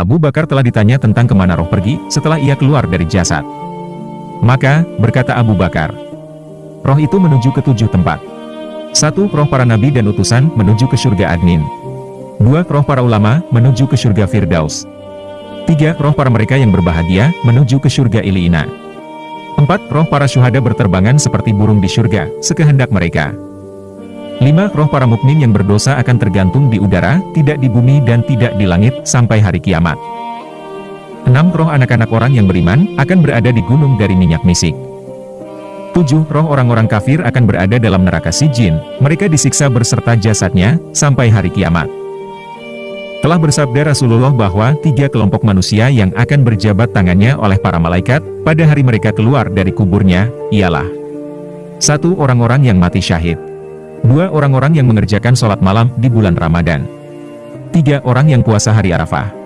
Abu Bakar telah ditanya tentang ke mana roh pergi setelah ia keluar dari jasad. Maka, berkata Abu Bakar, roh itu menuju ke tujuh tempat. Satu, roh para nabi dan utusan menuju ke surga Adnin. Dua, roh para ulama menuju ke surga Firdaus. Tiga, roh para mereka yang berbahagia menuju ke surga Iliina. Empat, roh para syuhada berterbangan seperti burung di surga, sekehendak mereka. Lima, roh para mukmin yang berdosa akan tergantung di udara, tidak di bumi dan tidak di langit, sampai hari kiamat. Enam, roh anak-anak orang yang beriman, akan berada di gunung dari minyak misik. Tujuh, roh orang-orang kafir akan berada dalam neraka sijin, mereka disiksa berserta jasadnya, sampai hari kiamat. Telah bersabda Rasulullah bahwa tiga kelompok manusia yang akan berjabat tangannya oleh para malaikat, pada hari mereka keluar dari kuburnya, ialah satu Orang-orang yang mati syahid Dua orang-orang yang mengerjakan sholat malam di bulan Ramadan. Tiga orang yang puasa hari Arafah.